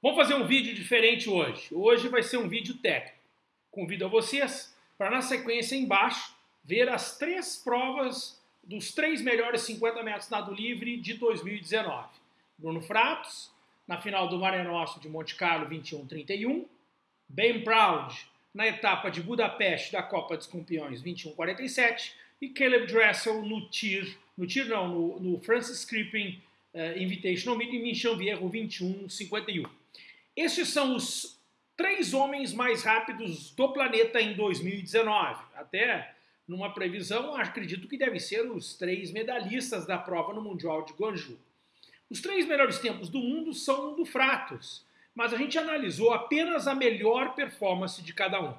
Vamos fazer um vídeo diferente hoje. Hoje vai ser um vídeo técnico. Convido a vocês para, na sequência embaixo, ver as três provas dos três melhores 50 metros nado livre de 2019. Bruno Fratos, na final do Mare Nostrum de Monte Carlo 21-31. Ben Proud, na etapa de Budapeste da Copa dos Campeões 21-47. E Caleb Dressel no TIR, no TIR não, no, no Francis Crippin uh, Invitational Meeting em Chanvierro 21-51. Esses são os três homens mais rápidos do planeta em 2019. Até numa previsão, acredito que devem ser os três medalhistas da prova no Mundial de Guangzhou. Os três melhores tempos do mundo são do Fratos, mas a gente analisou apenas a melhor performance de cada um.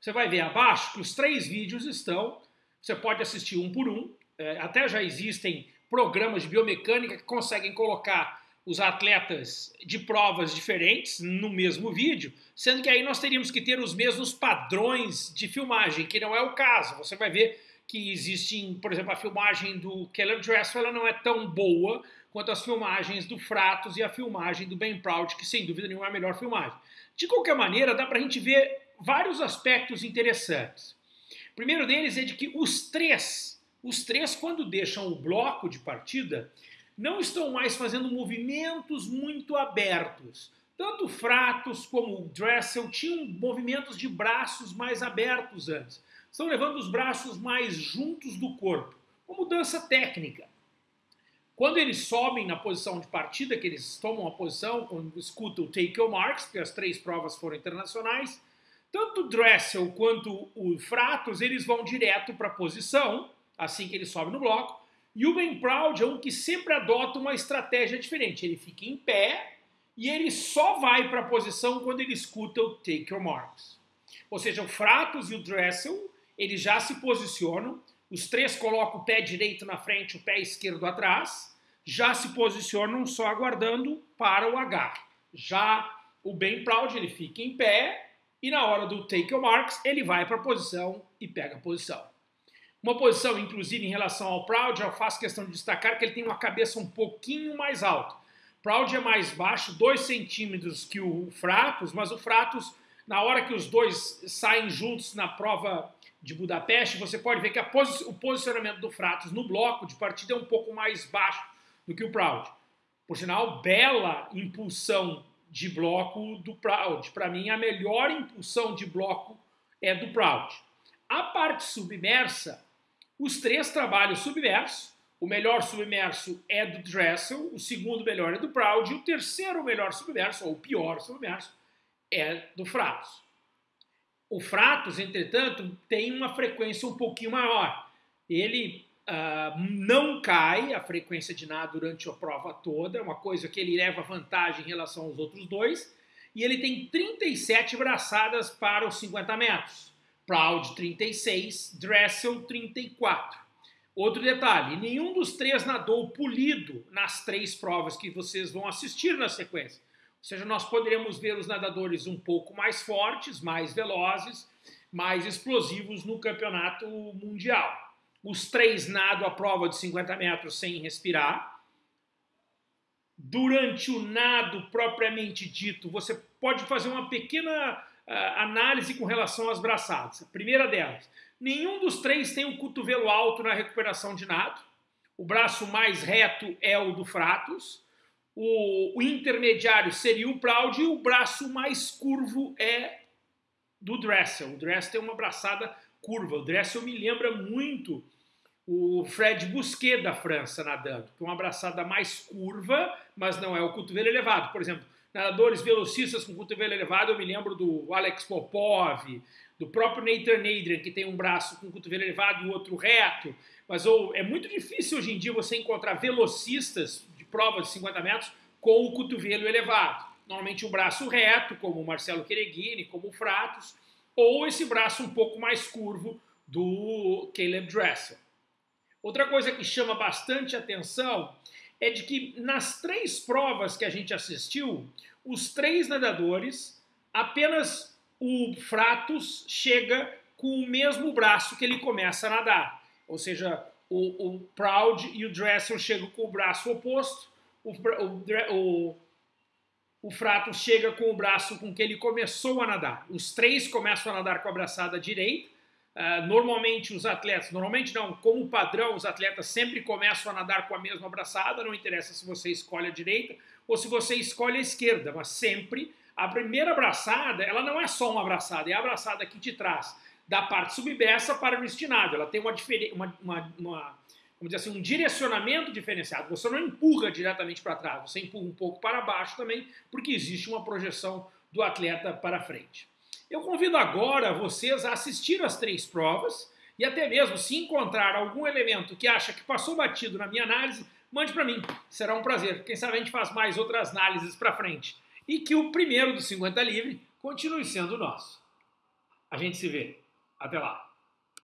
Você vai ver abaixo que os três vídeos estão, você pode assistir um por um, é, até já existem programas de biomecânica que conseguem colocar os atletas de provas diferentes no mesmo vídeo, sendo que aí nós teríamos que ter os mesmos padrões de filmagem, que não é o caso. Você vai ver que existe, por exemplo, a filmagem do Keller Dressel ela não é tão boa quanto as filmagens do Fratos e a filmagem do Ben Proud, que sem dúvida nenhuma é a melhor filmagem. De qualquer maneira, dá para a gente ver vários aspectos interessantes. O primeiro deles é de que os três, os três quando deixam o bloco de partida, não estão mais fazendo movimentos muito abertos. Tanto Fratos como Dressel tinham movimentos de braços mais abertos antes. Estão levando os braços mais juntos do corpo. Uma mudança técnica. Quando eles sobem na posição de partida, que eles tomam a posição, quando escutam o take your marks, porque as três provas foram internacionais, tanto Dressel quanto o Fratos, eles vão direto para a posição, assim que eles sobem no bloco, e o Ben Proud é um que sempre adota uma estratégia diferente. Ele fica em pé e ele só vai para a posição quando ele escuta o Take Your Marks. Ou seja, o Fratos e o Dressel, eles já se posicionam, os três colocam o pé direito na frente, o pé esquerdo atrás, já se posicionam só aguardando para o H. Já o Ben Proud, ele fica em pé e na hora do Take Your Marks, ele vai para a posição e pega a posição. Uma posição, inclusive, em relação ao Proud, eu faço questão de destacar que ele tem uma cabeça um pouquinho mais alta. Proud é mais baixo, 2 centímetros que o Fratos, mas o Fratos, na hora que os dois saem juntos na prova de Budapeste, você pode ver que posi o posicionamento do Fratos no bloco de partida é um pouco mais baixo do que o Proud. Por sinal, bela impulsão de bloco do Proud. Para mim, a melhor impulsão de bloco é do Proud. A parte submersa, os três trabalham submerso. O melhor submerso é do Dressel, o segundo melhor é do Proud e o terceiro melhor submerso, ou o pior submerso, é do Fratos. O Fratos, entretanto, tem uma frequência um pouquinho maior. Ele uh, não cai a frequência de nada durante a prova toda, é uma coisa que ele leva vantagem em relação aos outros dois. E ele tem 37 braçadas para os 50 metros. Proud 36, Dressel 34. Outro detalhe, nenhum dos três nadou polido nas três provas que vocês vão assistir na sequência. Ou seja, nós poderemos ver os nadadores um pouco mais fortes, mais velozes, mais explosivos no campeonato mundial. Os três nadam a prova de 50 metros sem respirar. Durante o nado propriamente dito, você pode fazer uma pequena análise com relação às braçadas. A primeira delas, nenhum dos três tem o um cotovelo alto na recuperação de nado. O braço mais reto é o do Fratos. O, o intermediário seria o Proud e o braço mais curvo é do Dressel. O Dressel tem uma braçada curva. O Dressel me lembra muito o Fred Busquet da França nadando, é uma braçada mais curva, mas não é o cotovelo elevado. Por exemplo, nadadores velocistas com cotovelo elevado, eu me lembro do Alex Popov, do próprio Nathan Adrian, que tem um braço com cotovelo elevado e o outro reto. Mas ou, é muito difícil hoje em dia você encontrar velocistas de prova de 50 metros com o cotovelo elevado. Normalmente um braço reto, como o Marcelo Quereghini, como o Fratos, ou esse braço um pouco mais curvo do Caleb Dressel. Outra coisa que chama bastante atenção é de que nas três provas que a gente assistiu, os três nadadores, apenas o Fratos chega com o mesmo braço que ele começa a nadar. Ou seja, o, o Proud e o Dressel chegam com o braço oposto, o, o, o chega com o braço com que ele começou a nadar. Os três começam a nadar com a braçada direita. Uh, normalmente os atletas, normalmente não, como padrão, os atletas sempre começam a nadar com a mesma braçada, não interessa se você escolhe a direita ou se você escolhe a esquerda, mas sempre a primeira abraçada, ela não é só uma abraçada, é a abraçada que te traz da parte submersa para o estinado. Ela tem uma, uma, uma, uma vamos dizer assim, um direcionamento diferenciado. Você não empurra diretamente para trás, você empurra um pouco para baixo também, porque existe uma projeção do atleta para frente. Eu convido agora vocês a assistir as três provas e até mesmo se encontrar algum elemento que acha que passou batido na minha análise, mande para mim. Será um prazer. Quem sabe a gente faz mais outras análises para frente. E que o primeiro do 50 livre continue sendo nosso. A gente se vê. Até lá.